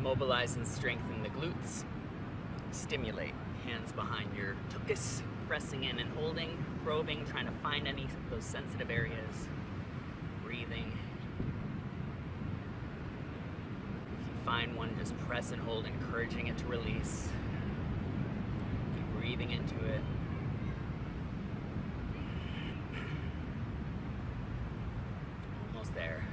mobilize and strengthen the glutes. Stimulate. Hands behind your tuchus, pressing in and holding, probing, trying to find any of those sensitive areas. Breathing. If you find one, just press and hold, encouraging it to release. Keep breathing into it. Almost there.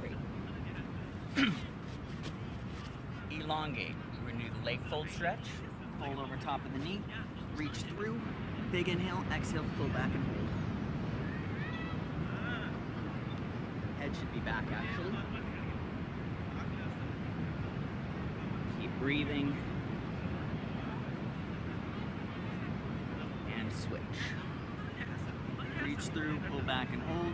Great. Elongate. We're gonna do the leg fold stretch. Fold over top of the knee. Reach through. Big inhale. Exhale. Pull back and hold. Head should be back actually. Keep breathing. And switch. Reach through, pull back and hold.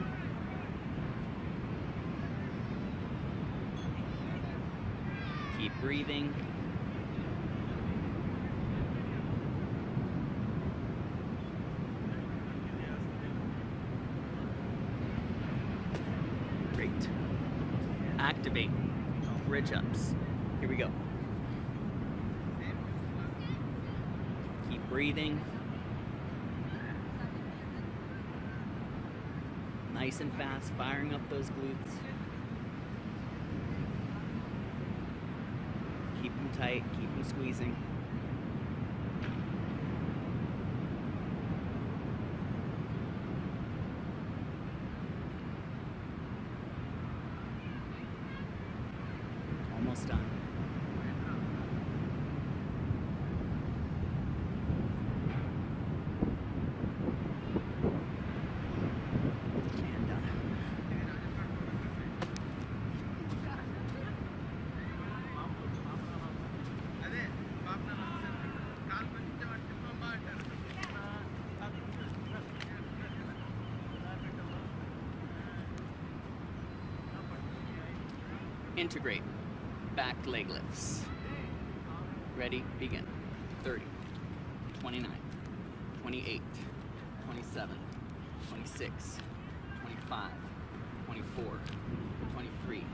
Keep breathing. Great. Activate. Bridge ups. Here we go. Keep breathing. Nice and fast, firing up those glutes. Keep them tight, keep them squeezing. Almost done. Integrate. Back leg lifts. Ready, begin. 30, 29, 28, 27, 26, 25, 24, 23,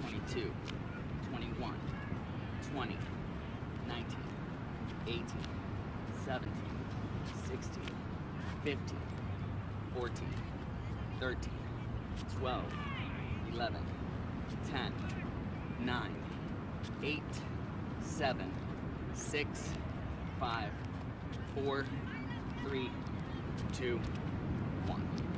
22, 21, 20, 19, 18, 17, 16, 15, 14, 13, 12, 11, 8, 7, 6, 5, 4, 3, 2, 1.